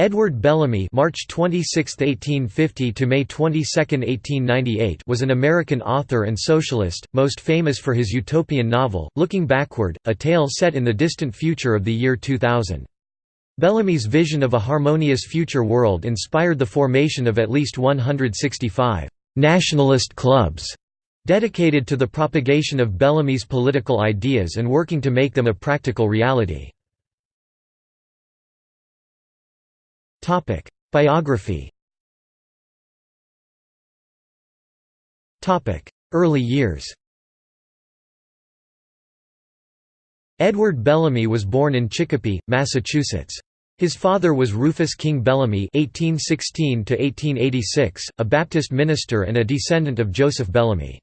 Edward Bellamy March 26, 1850 to May 22, 1898 was an American author and socialist, most famous for his utopian novel, Looking Backward, a tale set in the distant future of the year 2000. Bellamy's vision of a harmonious future world inspired the formation of at least 165 «nationalist clubs» dedicated to the propagation of Bellamy's political ideas and working to make them a practical reality. Topic: Biography. Topic: Early years. Edward Bellamy was born in Chicopee, Massachusetts. His father was Rufus King Bellamy (1816–1886), a Baptist minister and a descendant of Joseph Bellamy.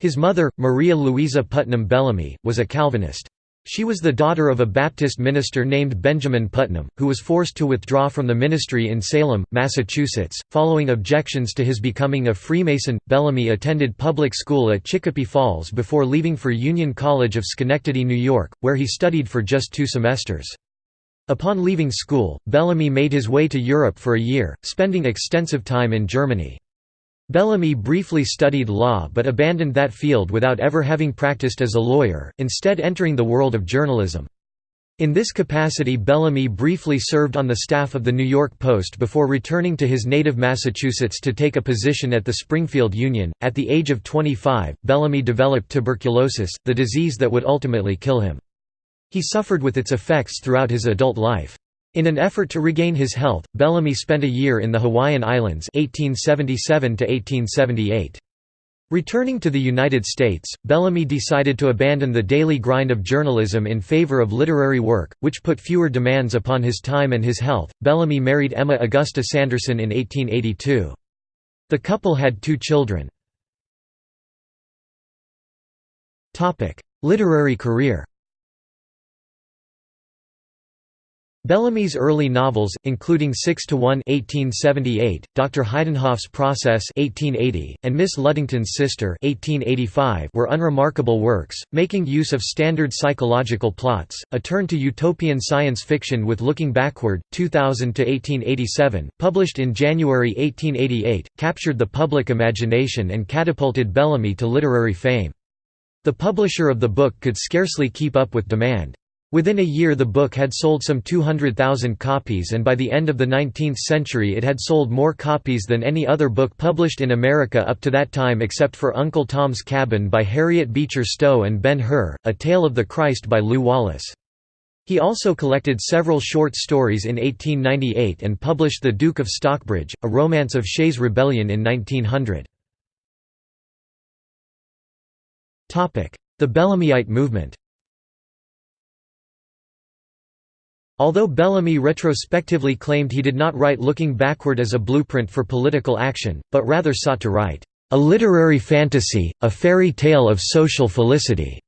His mother, Maria Louisa Putnam Bellamy, was a Calvinist. She was the daughter of a Baptist minister named Benjamin Putnam, who was forced to withdraw from the ministry in Salem, Massachusetts, following objections to his becoming a Freemason. Bellamy attended public school at Chicopee Falls before leaving for Union College of Schenectady, New York, where he studied for just two semesters. Upon leaving school, Bellamy made his way to Europe for a year, spending extensive time in Germany. Bellamy briefly studied law but abandoned that field without ever having practiced as a lawyer, instead entering the world of journalism. In this capacity Bellamy briefly served on the staff of the New York Post before returning to his native Massachusetts to take a position at the Springfield Union. At the age of 25, Bellamy developed tuberculosis, the disease that would ultimately kill him. He suffered with its effects throughout his adult life. In an effort to regain his health, Bellamy spent a year in the Hawaiian Islands 1877 -1878. Returning to the United States, Bellamy decided to abandon the daily grind of journalism in favor of literary work, which put fewer demands upon his time and his health. Bellamy married Emma Augusta Sanderson in 1882. The couple had two children. Literary career Bellamy's early novels, including 6 to 1 (1878), Dr. Heidenhoff's Process (1880), and Miss Ludington's Sister (1885), were unremarkable works, making use of standard psychological plots. A turn to utopian science fiction with Looking Backward, 2000 to 1887, published in January 1888, captured the public imagination and catapulted Bellamy to literary fame. The publisher of the book could scarcely keep up with demand. Within a year the book had sold some 200,000 copies and by the end of the 19th century it had sold more copies than any other book published in America up to that time except for Uncle Tom's Cabin by Harriet Beecher Stowe and Ben-Hur, A Tale of the Christ by Lew Wallace. He also collected several short stories in 1898 and published The Duke of Stockbridge, a romance of Shays' Rebellion in 1900. The Bellamyite movement Although Bellamy retrospectively claimed he did not write Looking Backward as a blueprint for political action, but rather sought to write, "...a literary fantasy, a fairy tale of social felicity."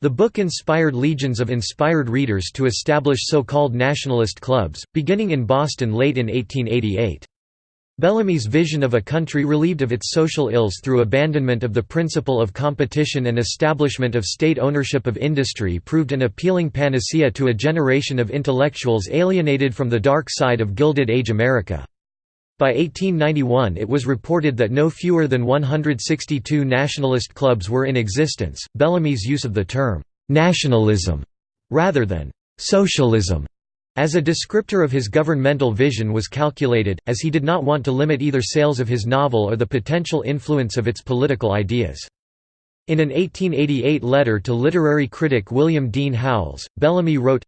The book inspired legions of inspired readers to establish so-called nationalist clubs, beginning in Boston late in 1888. Bellamy's vision of a country relieved of its social ills through abandonment of the principle of competition and establishment of state ownership of industry proved an appealing panacea to a generation of intellectuals alienated from the dark side of Gilded Age America. By 1891 it was reported that no fewer than 162 nationalist clubs were in existence. Bellamy's use of the term «nationalism» rather than «socialism» As a descriptor of his governmental vision was calculated, as he did not want to limit either sales of his novel or the potential influence of its political ideas. In an 1888 letter to literary critic William Dean Howells, Bellamy wrote,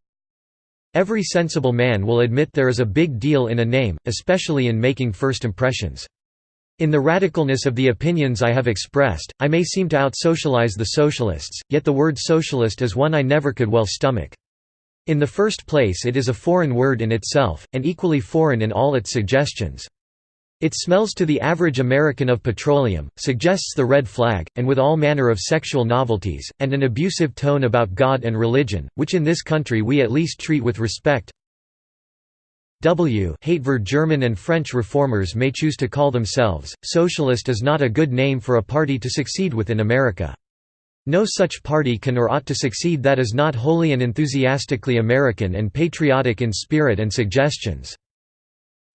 Every sensible man will admit there is a big deal in a name, especially in making first impressions. In the radicalness of the opinions I have expressed, I may seem to out-socialize the socialists, yet the word socialist is one I never could well stomach. In the first place it is a foreign word in itself, and equally foreign in all its suggestions. It smells to the average American of petroleum, suggests the red flag, and with all manner of sexual novelties, and an abusive tone about God and religion, which in this country we at least treat with respect. W Hatever German and French reformers may choose to call themselves, socialist is not a good name for a party to succeed with in America. No such party can or ought to succeed that is not wholly and enthusiastically American and patriotic in spirit and suggestions.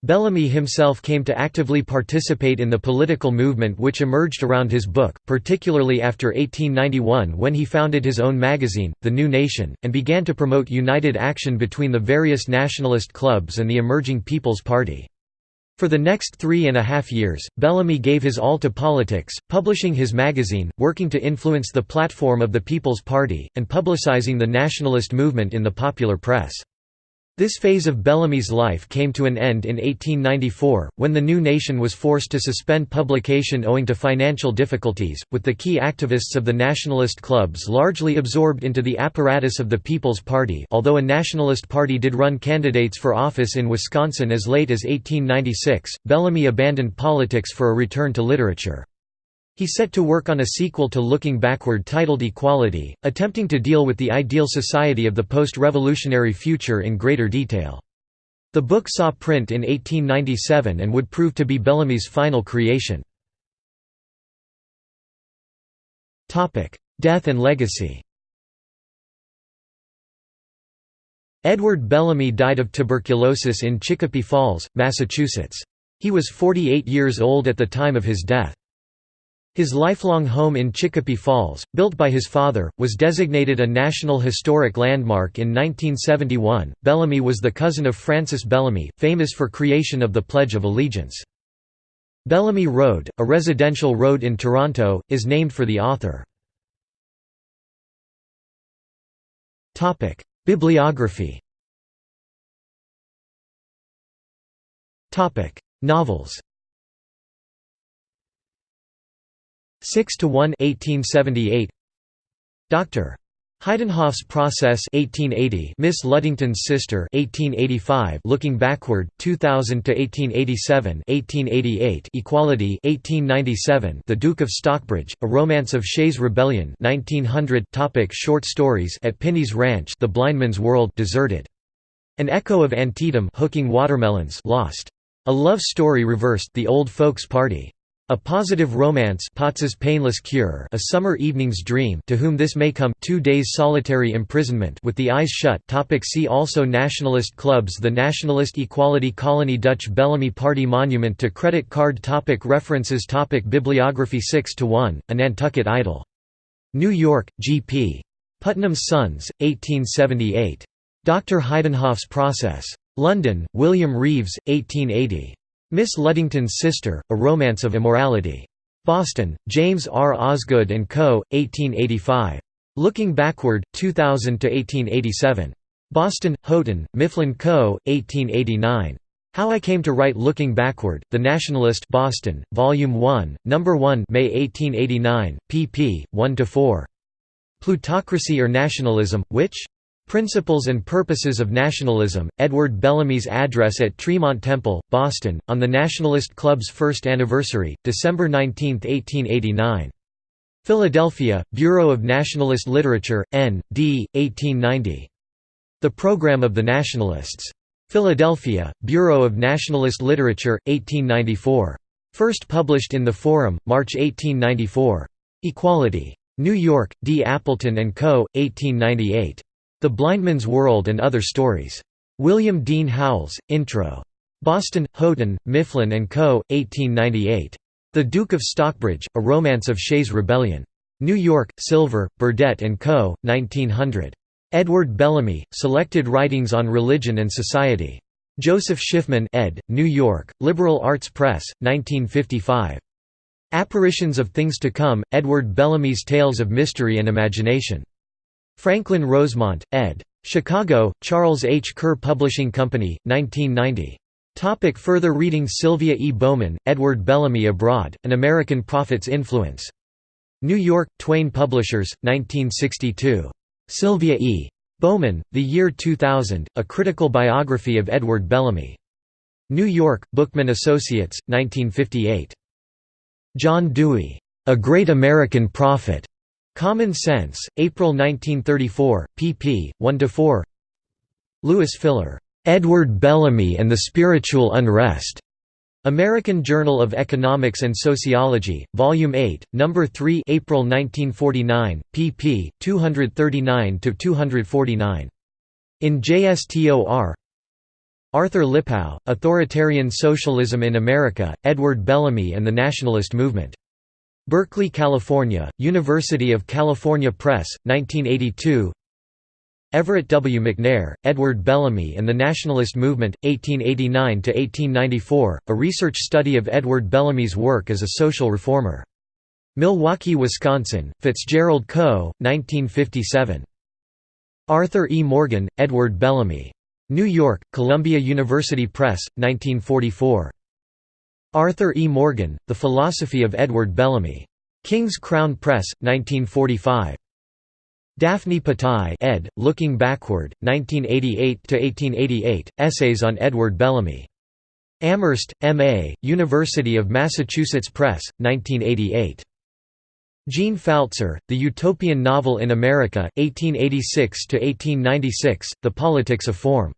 Bellamy himself came to actively participate in the political movement which emerged around his book, particularly after 1891 when he founded his own magazine, The New Nation, and began to promote united action between the various nationalist clubs and the emerging People's Party. For the next three and a half years, Bellamy gave his all to politics, publishing his magazine, working to influence the platform of the People's Party, and publicizing the nationalist movement in the popular press. This phase of Bellamy's life came to an end in 1894, when the new nation was forced to suspend publication owing to financial difficulties, with the key activists of the nationalist clubs largely absorbed into the apparatus of the People's Party although a nationalist party did run candidates for office in Wisconsin as late as 1896, Bellamy abandoned politics for a return to literature. He set to work on a sequel to Looking Backward titled Equality, attempting to deal with the ideal society of the post-revolutionary future in greater detail. The book saw print in 1897 and would prove to be Bellamy's final creation. Death and legacy Edward Bellamy died of tuberculosis in Chicopee Falls, Massachusetts. He was 48 years old at the time of his death. His lifelong home in Chicopee Falls, built by his father, was designated a National Historic Landmark in 1971. Bellamy was the cousin of Francis Bellamy, famous for creation of the Pledge of Allegiance. Bellamy Road, a residential road in Toronto, is named for the author. Topic: Bibliography Topic: Novels 6 to 1 1878 Dr. Heidenhoff's Process 1880 Miss Ludington's Sister 1885 Looking Backward 2000 to 1887 1888 Equality 1897 The Duke of Stockbridge A Romance of Shays' Rebellion 1900 Topic Short stories At Pinney's Ranch The Blindman's World Deserted. An Echo of Antietam Hooking Watermelons Lost. A Love Story Reversed The Old Folks Party a Positive Romance Potts's Painless Cure A Summer Evening's Dream To Whom This May Come Two Days Solitary Imprisonment With the Eyes Shut Topic See also Nationalist clubs The Nationalist Equality Colony Dutch Bellamy Party Monument to Credit Card topic References topic Bibliography 6 to 1, A Nantucket Idol. New York, G.P. Putnam's Sons, 1878. Dr. Heidenhoff's Process. London, William Reeves, 1880. Miss Ludington's Sister, A Romance of Immorality. Boston, James R. Osgood & Co., 1885. Looking Backward, 2000–1887. Boston, Houghton, Mifflin Co., 1889. How I Came to Write Looking Backward, The Nationalist Boston, Volume 1, No. 1 May 1889, pp. 1–4. Plutocracy or Nationalism, which? Principles and Purposes of Nationalism, Edward Bellamy's address at Tremont Temple, Boston, on the Nationalist Club's first anniversary, December 19, 1889. Philadelphia, Bureau of Nationalist Literature, N. D., 1890. The Program of the Nationalists. Philadelphia, Bureau of Nationalist Literature, 1894. First published in The Forum, March 1894. Equality. New York, D. Appleton & Co., 1898. The Blindman's World and Other Stories. William Dean Howells, Intro. Boston, Houghton, Mifflin & Co., 1898. The Duke of Stockbridge, A Romance of Shays' Rebellion. New York, Silver, Burdett & Co., 1900. Edward Bellamy, Selected Writings on Religion and Society. Joseph Schiffman ed., New York, Liberal Arts Press, 1955. Apparitions of Things to Come, Edward Bellamy's Tales of Mystery and Imagination. Franklin Rosemont, ed. Chicago, Charles H. Kerr Publishing Company, 1990. Topic further reading Sylvia E. Bowman, Edward Bellamy Abroad, An American Prophet's Influence. New York, Twain Publishers, 1962. Sylvia E. Bowman, The Year 2000, A Critical Biography of Edward Bellamy. New York, Bookman Associates, 1958. John Dewey. A Great American Prophet. Common Sense, April 1934, pp. 1–4 Louis Filler, "'Edward Bellamy and the Spiritual Unrest' American Journal of Economics and Sociology, Volume 8, No. 3 April 1949, pp. 239–249. In JSTOR Arthur Lipow, Authoritarian Socialism in America, Edward Bellamy and the Nationalist Movement. Berkeley, California, University of California Press, 1982 Everett W. McNair, Edward Bellamy and the Nationalist Movement, 1889–1894, a research study of Edward Bellamy's work as a social reformer. Milwaukee, Wisconsin, Fitzgerald Co., 1957. Arthur E. Morgan, Edward Bellamy. New York, Columbia University Press, 1944. Arthur E. Morgan, The Philosophy of Edward Bellamy. King's Crown Press, 1945. Daphne Patai ed., Looking Backward, 1988–1888, Essays on Edward Bellamy. Amherst, M.A., University of Massachusetts Press, 1988. Jean Pfaelzer, The Utopian Novel in America, 1886–1896, The Politics of Form.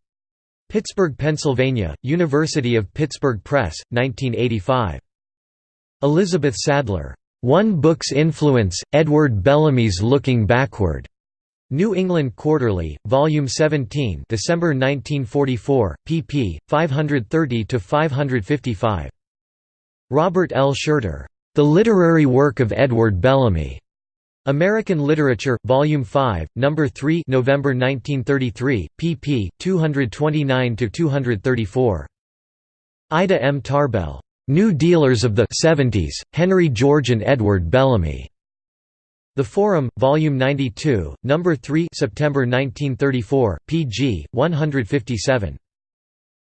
Pittsburgh, Pennsylvania, University of Pittsburgh Press, 1985. Elizabeth Sadler. One Book's Influence, Edward Bellamy's Looking Backward. New England Quarterly, Volume 17 December 1944, pp. 530–555. Robert L. Shurter. The Literary Work of Edward Bellamy. American Literature, Volume 5, No. 3 November 1933, pp. 229–234. Ida M. Tarbell. New Dealers of the 70s, Henry George and Edward Bellamy. The Forum, Volume 92, No. 3 September 1934, pg. 157.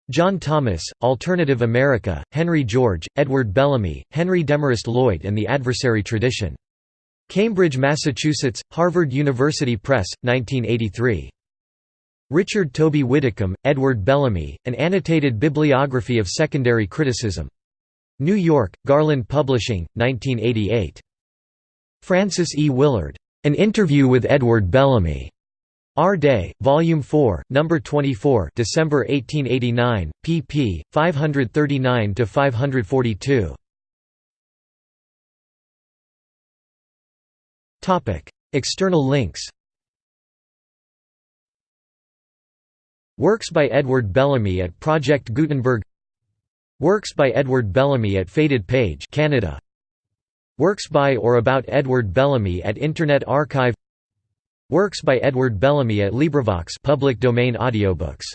John Thomas, Alternative America, Henry George, Edward Bellamy, Henry Demarest Lloyd and the Adversary Tradition. Cambridge, Massachusetts, Harvard University Press, 1983. Richard Toby Widdicombe, Edward Bellamy, An Annotated Bibliography of Secondary Criticism. New York, Garland Publishing, 1988. Frances E. Willard. An Interview with Edward Bellamy. Our Day, Volume 4, No. 24 December 1889, pp. 539–542. External links Works by Edward Bellamy at Project Gutenberg Works by Edward Bellamy at Faded Page Canada. Works by or about Edward Bellamy at Internet Archive Works by Edward Bellamy at LibriVox public domain audiobooks